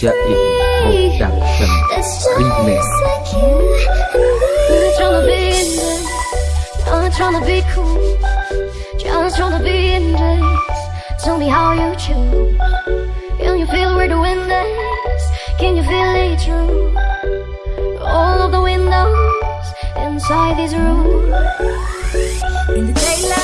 Jaib Production Remix Tryna be cool, just tryna be in this. Tell me how you choose. Can you feel where the wind is? Can you feel it true? All of the windows inside this room. In the daylight.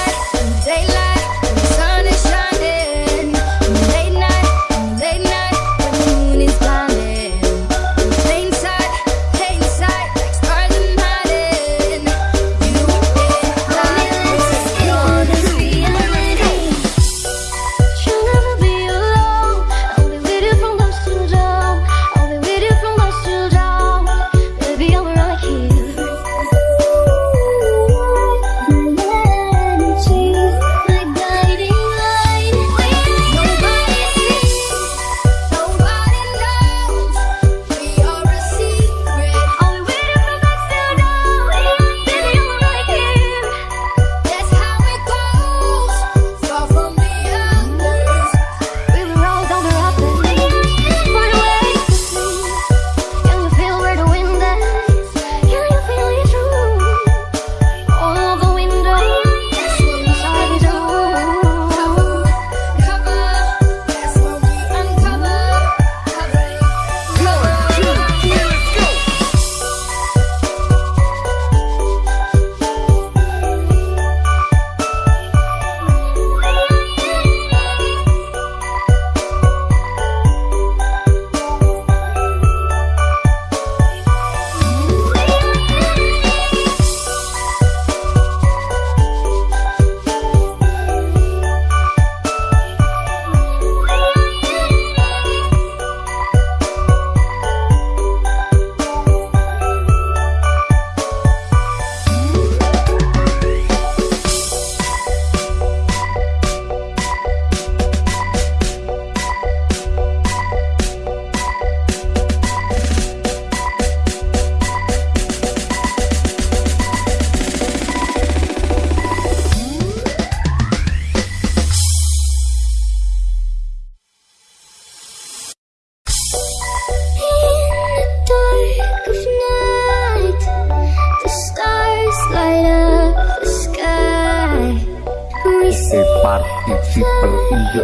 I'm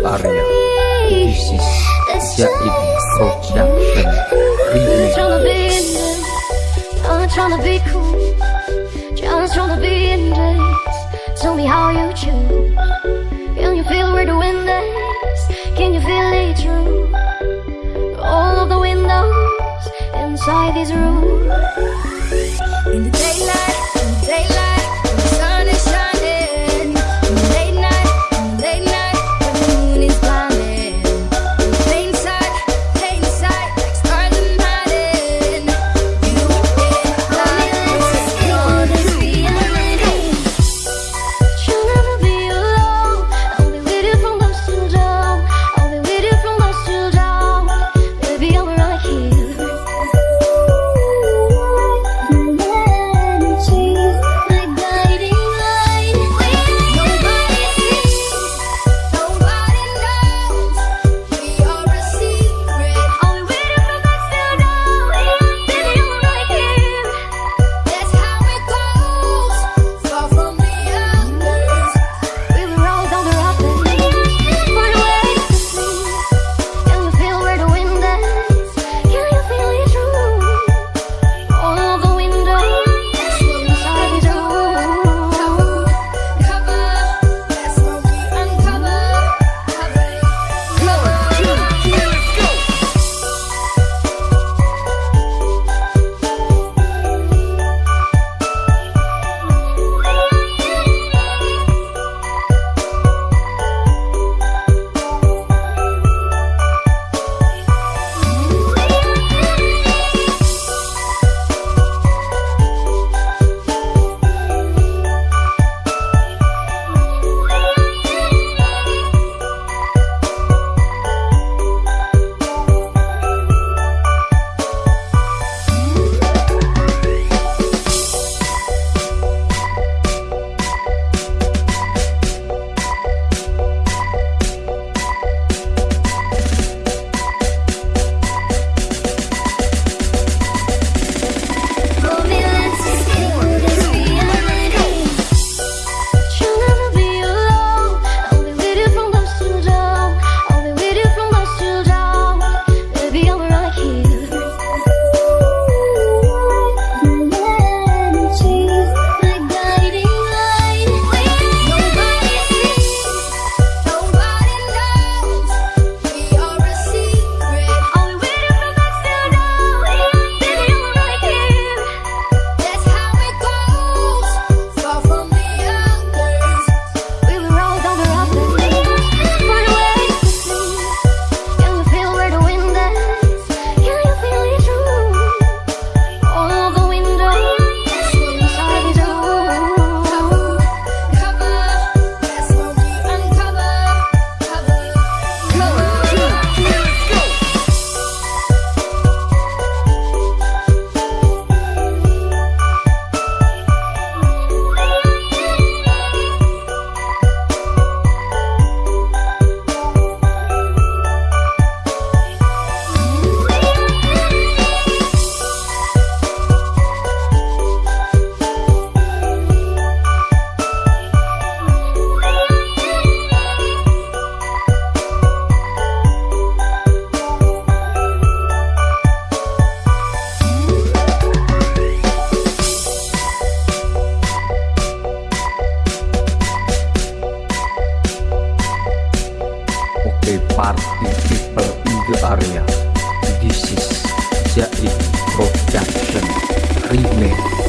Arya This is Jaib Production Remix Tryna be cool, just tryna be in this. Tell me how you choose. Can you feel where the wind is? Can you feel it through all of the windows inside these rooms? This is Jaib Production Remake.